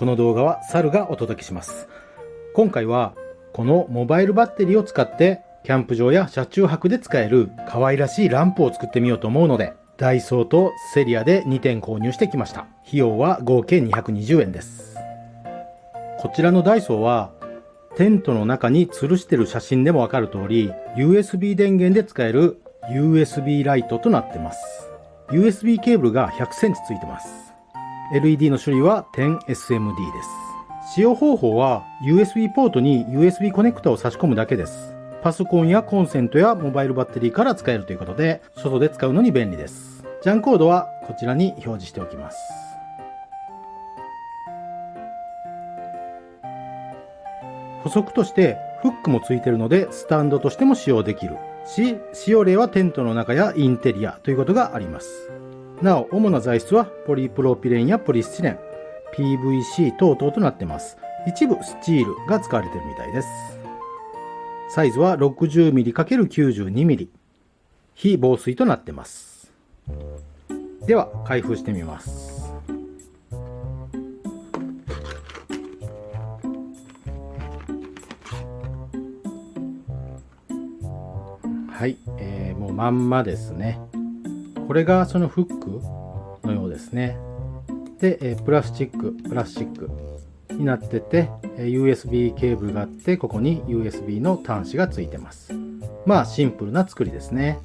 この動画は猿がお届けします。今回はこのモバイルバッテリーを使ってキャンプ場や車中泊で使える可愛らしいランプを作ってみようと思うのでダイソーとセリアで2点購入してきました。費用は合計220円です。こちらのダイソーはテントの中に吊るしてる写真でもわかる通り USB 電源で使える USB ライトとなってます。USB ケーブルが100センチついてます。LED の種類は 10SMD です。使用方法は USB ポートに USB コネクタを差し込むだけです。パソコンやコンセントやモバイルバッテリーから使えるということで外で使うのに便利です。ジャンコードはこちらに表示しておきます。補足としてフックもついているのでスタンドとしても使用できる。し使用例はテントの中やインテリアということがあります。なお主な材質はポリプロピレンやポリスチレン。PVC 等々となっています。一部スチールが使われているみたいです。サイズは 60mm×92mm 非防水となってます。では開封してみます。はい、えー、もうまんまですね。これがそのフックのようですね。で、え、プラスチックプラスチックになってて USB ケーブルがあってここに USB の端子がついてます。まあシンプルな作りですね。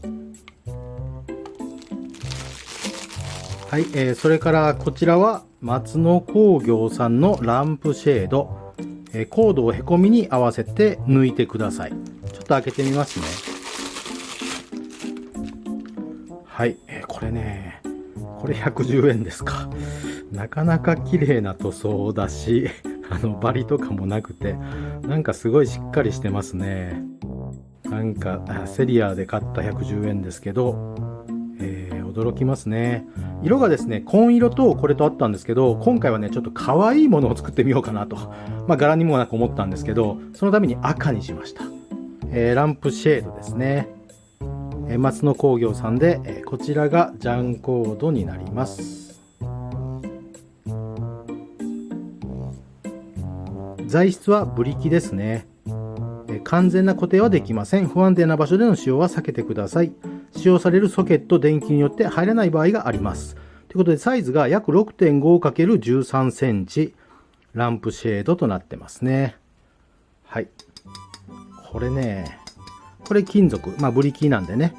はい、えー、それからこちらは松野工業さんのランプシェード、えー、コードをへこみに合わせて抜いてください。ちょっと開けてみますね。はい、れねこれ110円ですか。なかなか綺麗な塗装だし あのバリとかもなくてなんかすごいしっかりしてますね。なんかセリアで買った110円ですけど、えー、驚きますね。色がですね紺色とこれとあったんですけど今回はねちょっと可愛いものを作ってみようかなと。まあ柄にもなく思ったんですけどそのために赤にしました、えー、ランプシェードですね。え松野工業さんで、えこちらがジャンコードになります。材質はブリキですね、完全な固定はできません。不安定な場所での使用は避けてください。使用されるソケット電気によって入らない場合があります。ということでサイズが約 6.5×13 センチ。ランプシェードとなってますね。はい。これねこれ金属、まあブリキなんでね、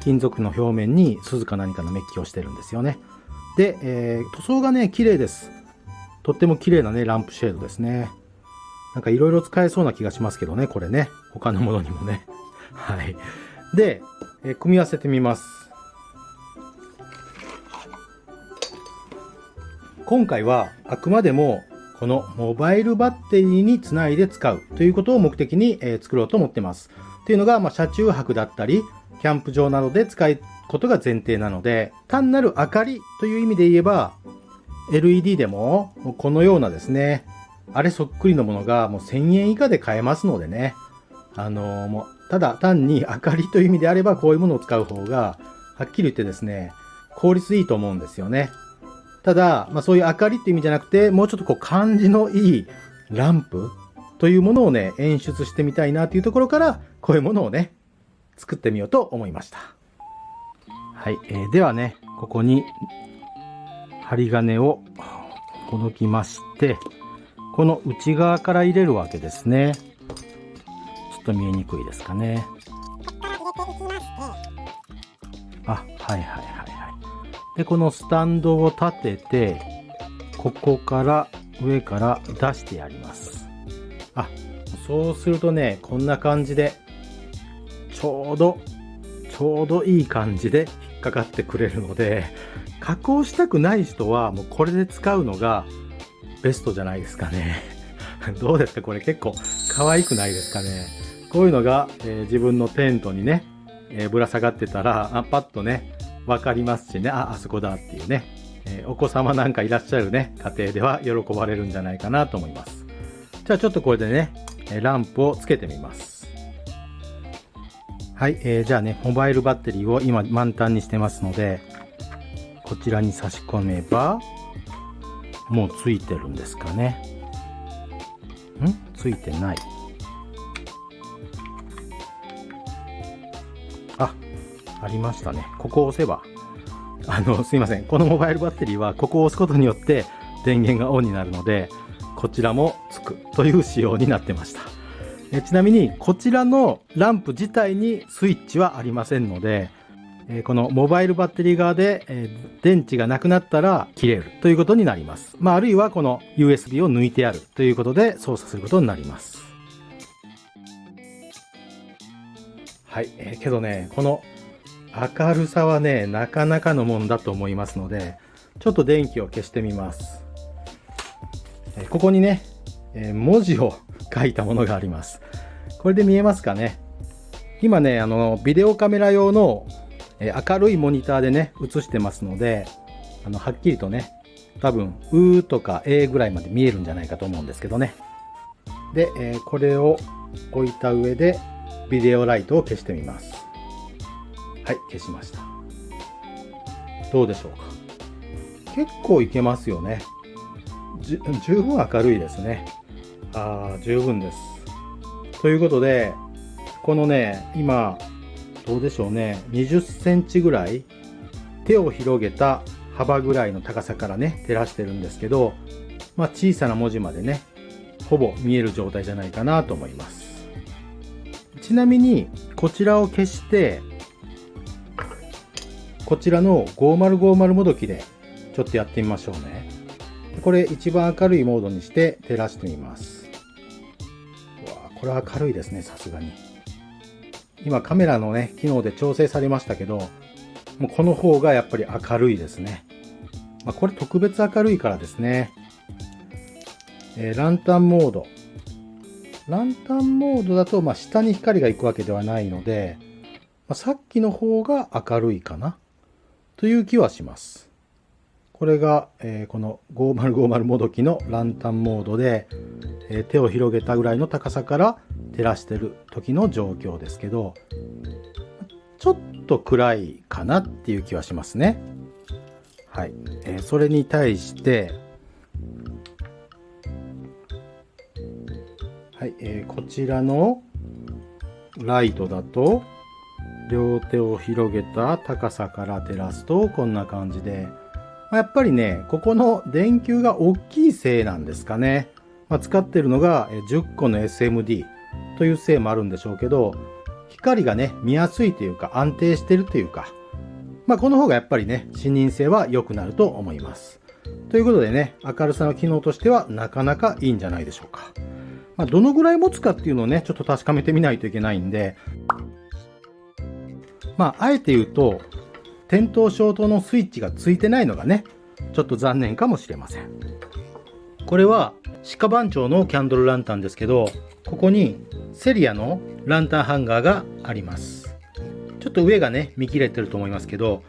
金属の表面に鈴か何かのメッキをしてるんですよね。で、えー、塗装がね、綺麗です。とっても綺麗なね、ランプシェードですね。なんかいろいろ使えそうな気がしますけどね、これね。他のものにもね。はい。で、えー、組み合わせてみます。今回はあくまでもこのモバイルバッテリーにつないで使うということを目的に、え、作ろうと思ってます。っていうのが、まあ、車中泊だったり、キャンプ場などで使うことが前提なので、単なる明かりという意味で言えば、LED でも、このようなですね、あれそっくりのものがもう1000円以下で買えますのでね、あのー、もう、ただ単に明かりという意味であれば、こういうものを使う方が、はっきり言ってですね、効率いいと思うんですよね。ただ、まあそういう明かりっていう意味じゃなくて、もうちょっとこう感じのいいランプというものをね、演出してみたいなというところから、こういうものをね、作ってみようと思いました。はい、えー、ではね、ここに針金をほどきまして、この内側から入れるわけですね。ちょっと見えにくいですかね。あ、はいはいはいはい。で、このスタンドを立てて、ここから上から出してやります。あ、そうするとね、こんな感じで、ちょうど、ちょうどいい感じで引っかかってくれるので、加工したくない人はもうこれで使うのがベストじゃないですかね。どうですか？これ結構可愛くないですかね？こういうのが、えー、自分のテントにね、えー、ぶら下がってたら、あパッとね、わかりますしね、あ、あそこだっていうね、えー、お子様なんかいらっしゃるね、家庭では喜ばれるんじゃないかなと思います。じゃあちょっとこれでね、ランプをつけてみます。はい、えー、じゃあね、モバイルバッテリーを今満タンにしてますので、こちらに差し込めば、もうついてるんですかね。ん？ついてない。ありましたね。ここを押せば。あのすいません。このモバイルバッテリーはここを押すことによって電源がオンになるのでこちらもつく。という仕様になってました。えちなみにこちらのランプ自体にスイッチはありませんのでえこのモバイルバッテリー側で、え電池がなくなったら切れる。ということになります。まあ、あるいはこの USB を抜いてある。ということで操作することになります。はい、えー、けどね、この明るさはね、なかなかのもんだと思いますので、ちょっと電気を消してみます。え、ここにね、え、文字を書いたものがあります。これで見えますかね？今ね、あの、ビデオカメラ用のえ明るいモニターでね、映してますので、あの、はっきりとね、多分、うーとか A ぐらいまで見えるんじゃないかと思うんですけどね。で、え、これを置いた上で、ビデオライトを消してみます。はい、消しました。どうでしょうか。結構いけますよね。十分明るいですね。ああ、十分です。ということで、このね、今、どうでしょうね、20センチぐらい、手を広げた幅ぐらいの高さからね、照らしてるんですけど、まあ、小さな文字までね、ほぼ見える状態じゃないかなと思います。ちなみに、こちらを消して、こちらの5050もどきでちょっとやってみましょうね。これ一番明るいモードにして照らしてみます。わこれは明るいですね、さすがに。今カメラのね、機能で調整されましたけど、もうこの方がやっぱり明るいですね。まあ、これ特別明るいからですね。えー、ランタンモード。ランタンモードだと、まあ、下に光が行くわけではないので、まあ、さっきの方が明るいかなという気はします。これが、えー、この5050もどきのランタンモードで、えー、手を広げたぐらいの高さから照らしてる時の状況ですけどちょっと暗いかなっていう気はしますね。はい、えー、それに対してはい、えー、こちらのライトだと両手を広げた高さから照らすとこんな感じでまやっぱりねここの電球が大きいせいなんですかね、まあ、使ってるのが10個の SMD というせいもあるんでしょうけど、光がね、見やすいというか安定してるというか、まあこの方がやっぱりね、視認性は良くなると思います。ということでね、明るさの機能としてはなかなかいいんじゃないでしょうか。まあ、どのぐらい持つかっていうのをね、ちょっと確かめてみないといけないんで、まあ、あえて言うと、点灯消灯のスイッチがついてないのがね、ちょっと残念かもしれません。これは、鹿番長のキャンドルランタンですけど、ここにセリアのランタンハンガーがありますちょっと上がね見切れてると思いますけど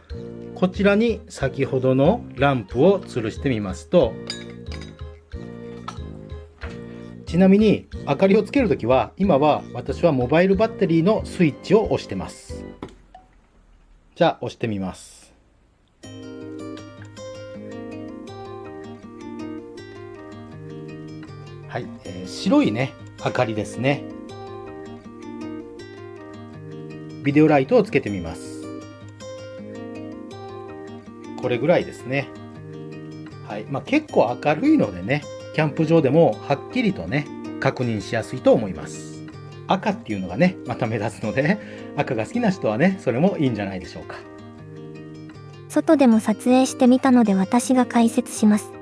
こちらに先ほどのランプを吊るしてみますとちなみに明かりをつけるときは今は私はモバイルバッテリーのスイッチを押してますじゃあ押してみますはい、えー、白いね明かりですね。ビデオライトをつけてみます。これぐらいですね。はい。まあ、結構明るいのでね、キャンプ場でもはっきりとね、確認しやすいと思います。赤っていうのがね、また目立つので、赤が好きな人はね、それもいいんじゃないでしょうか。外でも撮影してみたので私が解説します。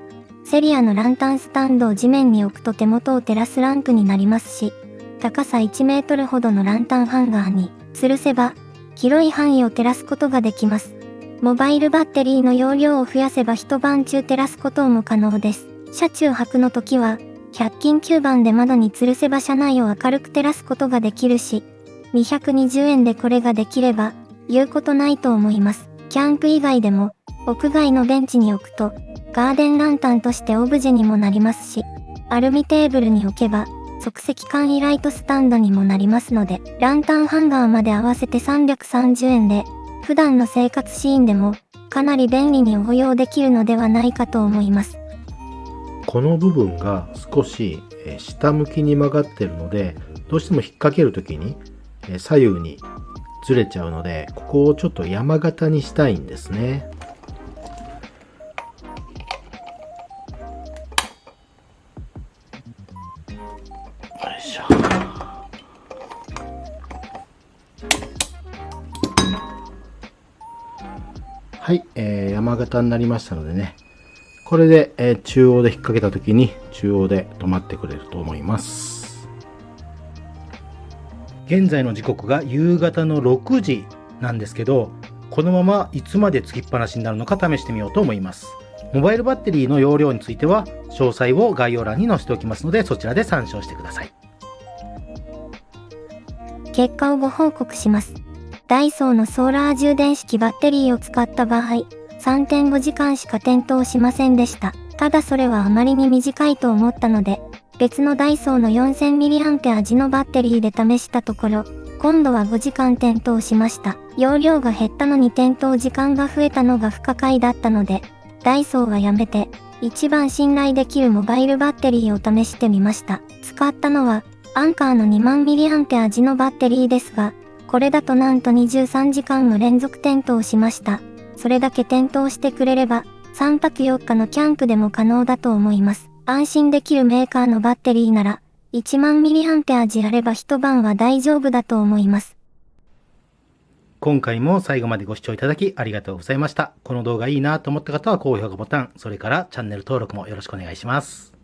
セリアのランタンスタンドを地面に置くと手元を照らすランプになりますし、高さ1メートルほどのランタンハンガーに吊るせば、広い範囲を照らすことができます。モバイルバッテリーの容量を増やせば一晩中照らすことも可能です。車中泊の時は、100均9番で窓に吊るせば車内を明るく照らすことができるし、220円でこれができれば、言うことないと思います。キャンプ以外でも、屋外のベンチに置くと、ガーデンランタンとしてオブジェにもなりますし、アルミテーブルに置けば、即席簡易ライトスタンドにもなりますので、ランタンハンガーまで合わせて330円で、普段の生活シーンでも、かなり便利に応用できるのではないかと思います。この部分が少し下向きに曲がってるのでどうしても引っ掛ける時に左右にずれちゃうのでここをちょっと山形にしたいんですね。はい、えー、山形になりましたのでね、これで、えー、中央で引っ掛けた時に中央で止まってくれると思います。現在の時刻が夕方の6時なんですけど、このままいつまでつきっぱなしになるのか試してみようと思います。モバイルバッテリーの容量については詳細を概要欄に載せておきますのでそちらで参照してください。結果をご報告します。ダイソーのソーラー充電式バッテリーを使った場合、3.5時間しか点灯しませんでした。ただそれはあまりに短いと思ったので、別のダイソーの 4000mAh 時のバッテリーで試したところ、今度は5時間点灯しました。容量が減ったのに点灯時間が増えたのが不可解だったので、ダイソーはやめて、一番信頼できるモバイルバッテリーを試してみました。使ったのは、アンカーの 2000mAh のバッテリーですが、これだとなんと23時間の連続点灯しました。それだけ点灯してくれれば、3泊4日のキャンプでも可能だと思います。安心できるメーカーのバッテリーなら、1万ミリアンペア時あれば一晩は大丈夫だと思います。今回も最後までご視聴いただきありがとうございました。この動画いいなと思った方は高評価ボタン、それからチャンネル登録もよろしくお願いします。